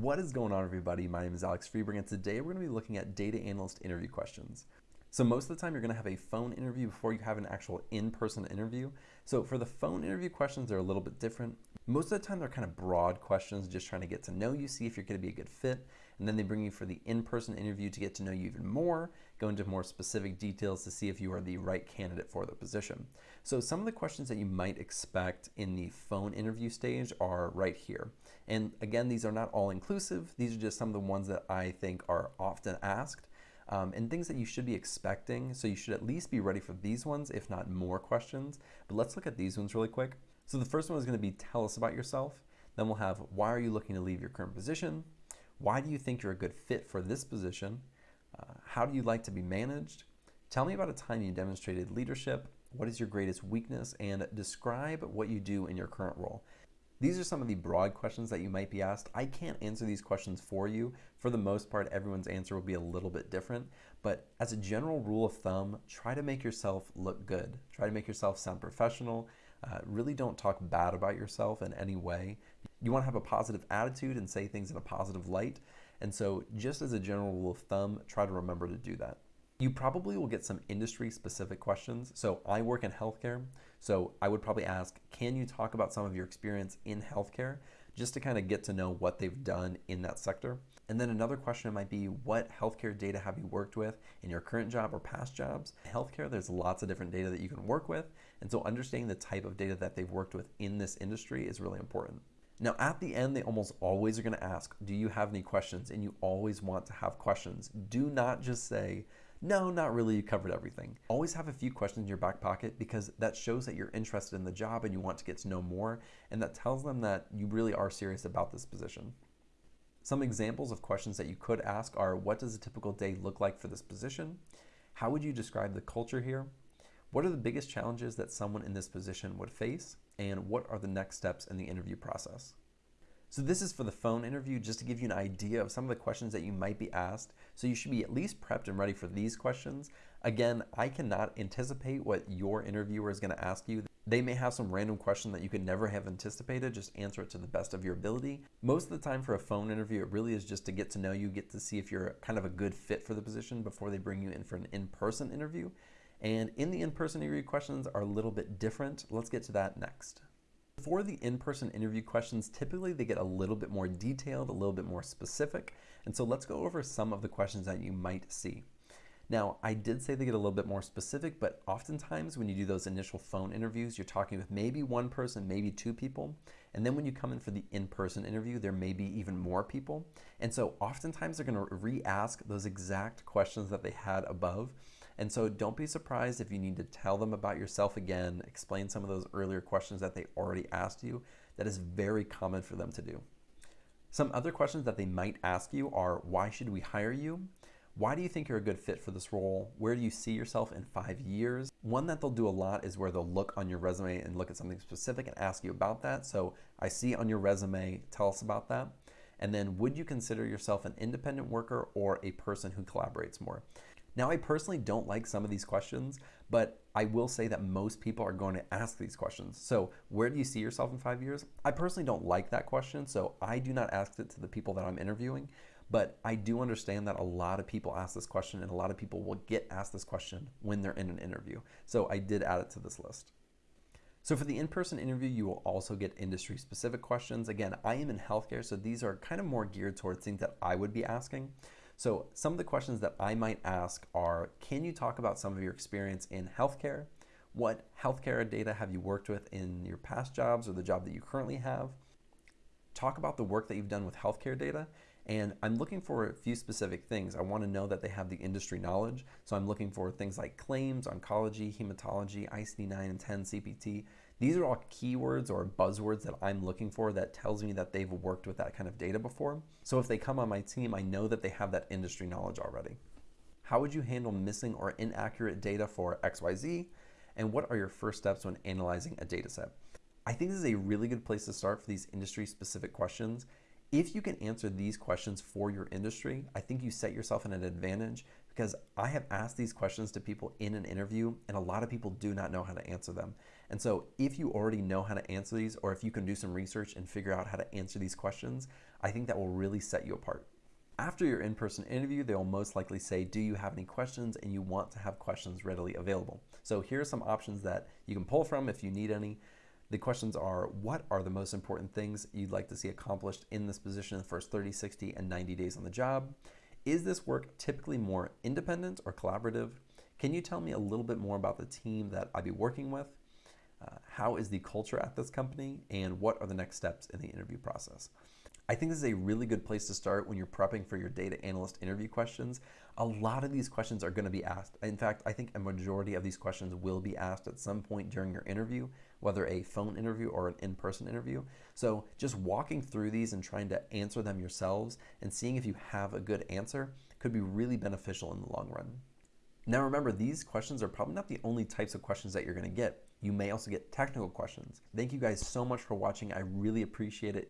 What is going on, everybody? My name is Alex Freberg, and today we're going to be looking at data analyst interview questions. So, most of the time, you're going to have a phone interview before you have an actual in person interview. So, for the phone interview questions, they're a little bit different. Most of the time, they're kind of broad questions, just trying to get to know you, see if you're going to be a good fit. And then they bring you for the in person interview to get to know you even more, go into more specific details to see if you are the right candidate for the position. So, some of the questions that you might expect in the phone interview stage are right here. And again, these are not all inclusive, these are just some of the ones that I think are often asked. Um, and things that you should be expecting. So you should at least be ready for these ones, if not more questions. But let's look at these ones really quick. So the first one is going to be tell us about yourself. Then we'll have why are you looking to leave your current position? Why do you think you're a good fit for this position? Uh, how do you like to be managed? Tell me about a time you demonstrated leadership. What is your greatest weakness? And describe what you do in your current role. These are some of the broad questions that you might be asked. I can't answer these questions for you. For the most part, everyone's answer will be a little bit different. But as a general rule of thumb, try to make yourself look good. Try to make yourself sound professional. Uh, really don't talk bad about yourself in any way. You want to have a positive attitude and say things in a positive light. And so, just as a general rule of thumb, try to remember to do that. You probably will get some industry specific questions. So, I work in healthcare. So, I would probably ask, can you talk about some of your experience in healthcare just to kind of get to know what they've done in that sector? And then another question might be, what healthcare data have you worked with in your current job or past jobs? Healthcare, there's lots of different data that you can work with. And so, understanding the type of data that they've worked with in this industry is really important. Now, at the end, they almost always are going to ask, Do you have any questions? And you always want to have questions. Do not just say, No, not really, you covered everything. Always have a few questions in your back pocket because that shows that you're interested in the job and you want to get to know more. And that tells them that you really are serious about this position. Some examples of questions that you could ask are What does a typical day look like for this position? How would you describe the culture here? What are the biggest challenges that someone in this position would face? And what are the next steps in the interview process? So this is for the phone interview, just to give you an idea of some of the questions that you might be asked. So you should be at least prepped and ready for these questions. Again, I cannot anticipate what your interviewer is going to ask you. They may have some random question that you could never have anticipated. Just answer it to the best of your ability. Most of the time for a phone interview, it really is just to get to know you, get to see if you're kind of a good fit for the position before they bring you in for an in-person interview. And in the in-person interview questions are a little bit different. Let's get to that next. For the in-person interview questions, typically they get a little bit more detailed, a little bit more specific. And so let's go over some of the questions that you might see. Now, I did say they get a little bit more specific, but oftentimes when you do those initial phone interviews, you're talking with maybe one person, maybe two people. And then when you come in for the in person interview, there may be even more people. And so oftentimes they're going to re ask those exact questions that they had above. And so don't be surprised if you need to tell them about yourself again, explain some of those earlier questions that they already asked you. That is very common for them to do. Some other questions that they might ask you are why should we hire you? Why do you think you're a good fit for this role? Where do you see yourself in five years? One that they'll do a lot is where they'll look on your resume and look at something specific and ask you about that. So I see on your resume, tell us about that. And then would you consider yourself an independent worker or a person who collaborates more? Now, I personally don't like some of these questions, but I will say that most people are going to ask these questions. So, where do you see yourself in five years? I personally don't like that question, so I do not ask it to the people that I'm interviewing. But I do understand that a lot of people ask this question, and a lot of people will get asked this question when they're in an interview. So, I did add it to this list. So for the in-person interview, you will also get industry-specific questions. Again, I am in healthcare, so these are kind of more geared towards things that I would be asking. So some of the questions that I might ask are, can you talk about some of your experience in healthcare? What healthcare data have you worked with in your past jobs or the job that you currently have? Talk about the work that you've done with healthcare data. And I'm looking for a few specific things. I want to know that they have the industry knowledge. So I'm looking for things like claims, oncology, hematology, ICD 9 and 10, CPT. These are all keywords or buzzwords that I'm looking for that tells me that they've worked with that kind of data before. So if they come on my team, I know that they have that industry knowledge already. How would you handle missing or inaccurate data for XYZ? And what are your first steps when analyzing a data set? I think this is a really good place to start for these industry specific questions. If you can answer these questions for your industry, I think you set yourself in an advantage because I have asked these questions to people in an interview and a lot of people do not know how to answer them. And so, if you already know how to answer these, or if you can do some research and figure out how to answer these questions, I think that will really set you apart. After your in person interview, they will most likely say, Do you have any questions? And you want to have questions readily available. So, here are some options that you can pull from if you need any. The questions are What are the most important things you'd like to see accomplished in this position in the first 30, 60, and 90 days on the job? Is this work typically more independent or collaborative? Can you tell me a little bit more about the team that I'd be working with? Uh, how is the culture at this company? And what are the next steps in the interview process? I think this is a really good place to start when you're prepping for your data analyst interview questions. A lot of these questions are going to be asked. In fact, I think a majority of these questions will be asked at some point during your interview, whether a phone interview or an in person interview. So, just walking through these and trying to answer them yourselves and seeing if you have a good answer could be really beneficial in the long run. Now, remember, these questions are probably not the only types of questions that you're going to get. You may also get technical questions. Thank you guys so much for watching. I really appreciate it.